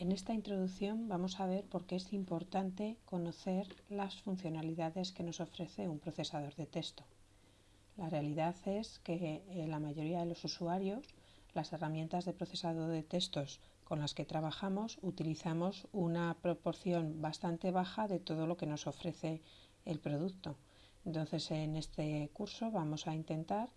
En esta introducción vamos a ver por qué es importante conocer las funcionalidades que nos ofrece un procesador de texto. La realidad es que eh, la mayoría de los usuarios, las herramientas de procesado de textos con las que trabajamos, utilizamos una proporción bastante baja de todo lo que nos ofrece el producto. Entonces en este curso vamos a intentar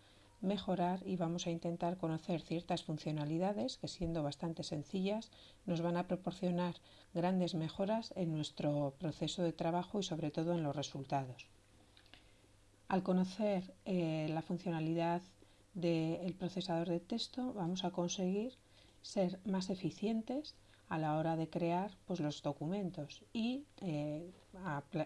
mejorar y vamos a intentar conocer ciertas funcionalidades que siendo bastante sencillas nos van a proporcionar grandes mejoras en nuestro proceso de trabajo y sobre todo en los resultados. Al conocer eh, la funcionalidad del procesador de texto vamos a conseguir ser más eficientes a la hora de crear pues, los documentos y eh,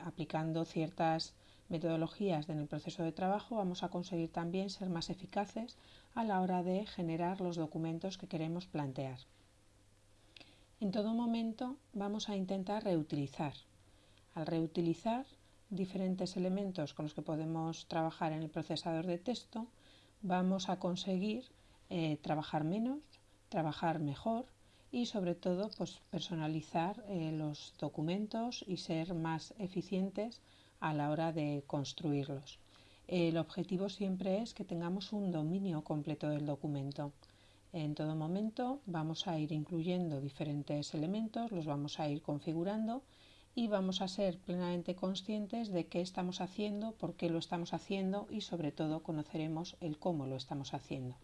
aplicando ciertas metodologías en el proceso de trabajo vamos a conseguir también ser más eficaces a la hora de generar los documentos que queremos plantear. En todo momento vamos a intentar reutilizar. Al reutilizar diferentes elementos con los que podemos trabajar en el procesador de texto, vamos a conseguir eh, trabajar menos, trabajar mejor y sobre todo pues, personalizar eh, los documentos y ser más eficientes a la hora de construirlos. El objetivo siempre es que tengamos un dominio completo del documento. En todo momento vamos a ir incluyendo diferentes elementos, los vamos a ir configurando y vamos a ser plenamente conscientes de qué estamos haciendo, por qué lo estamos haciendo y sobre todo conoceremos el cómo lo estamos haciendo.